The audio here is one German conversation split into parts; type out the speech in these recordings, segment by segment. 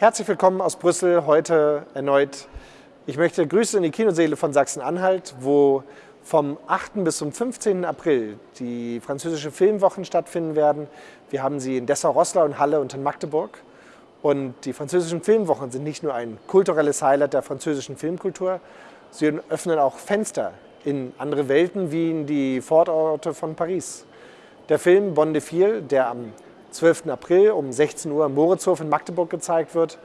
Herzlich willkommen aus Brüssel, heute erneut. Ich möchte Grüße in die Kinoseele von Sachsen-Anhalt, wo vom 8. bis zum 15. April die französische Filmwochen stattfinden werden. Wir haben sie in Dessau-Rosslau, in Halle und in Magdeburg. Und die französischen Filmwochen sind nicht nur ein kulturelles Highlight der französischen Filmkultur, sie öffnen auch Fenster in andere Welten wie in die Vororte von Paris. Der Film Bon de Fil, der am 12. April um 16 Uhr im Moritzhof in Magdeburg gezeigt wird.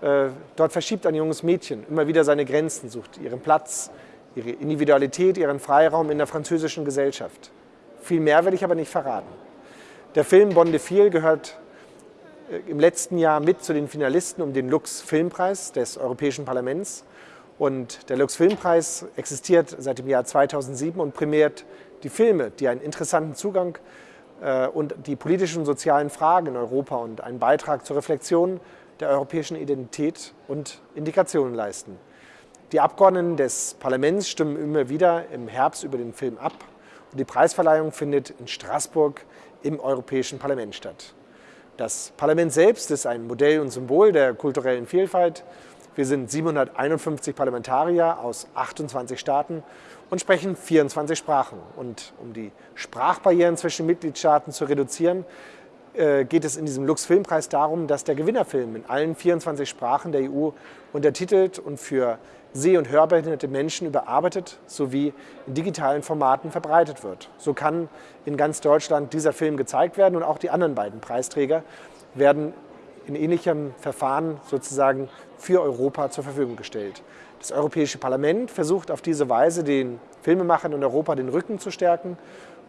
Äh, dort verschiebt ein junges Mädchen immer wieder seine Grenzen, sucht ihren Platz, ihre Individualität, ihren Freiraum in der französischen Gesellschaft. Viel mehr will ich aber nicht verraten. Der Film Bon de Fil gehört äh, im letzten Jahr mit zu den Finalisten um den Lux Filmpreis des Europäischen Parlaments. Und der Lux Filmpreis existiert seit dem Jahr 2007 und prämiert die Filme, die einen interessanten Zugang und die politischen und sozialen Fragen in Europa und einen Beitrag zur Reflexion der europäischen Identität und Integration leisten. Die Abgeordneten des Parlaments stimmen immer wieder im Herbst über den Film ab und die Preisverleihung findet in Straßburg im Europäischen Parlament statt. Das Parlament selbst ist ein Modell und Symbol der kulturellen Vielfalt wir sind 751 Parlamentarier aus 28 Staaten und sprechen 24 Sprachen. Und um die Sprachbarrieren zwischen Mitgliedstaaten zu reduzieren, äh, geht es in diesem Lux-Filmpreis darum, dass der Gewinnerfilm in allen 24 Sprachen der EU untertitelt und für seh- und hörbehinderte Menschen überarbeitet sowie in digitalen Formaten verbreitet wird. So kann in ganz Deutschland dieser Film gezeigt werden und auch die anderen beiden Preisträger werden in ähnlichem Verfahren sozusagen für Europa zur Verfügung gestellt. Das Europäische Parlament versucht auf diese Weise den Filmemachern in Europa den Rücken zu stärken.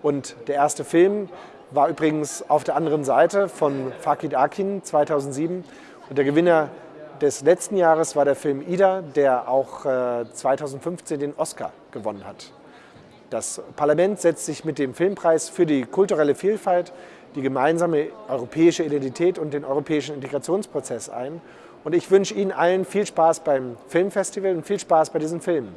Und der erste Film war übrigens auf der anderen Seite von Fakid Akin 2007. Und der Gewinner des letzten Jahres war der Film Ida, der auch 2015 äh, den Oscar gewonnen hat. Das Parlament setzt sich mit dem Filmpreis für die kulturelle Vielfalt, die gemeinsame europäische Identität und den europäischen Integrationsprozess ein. Und ich wünsche Ihnen allen viel Spaß beim Filmfestival und viel Spaß bei diesen Filmen.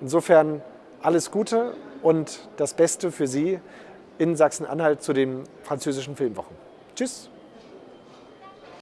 Insofern alles Gute und das Beste für Sie in Sachsen-Anhalt zu den französischen Filmwochen. Tschüss!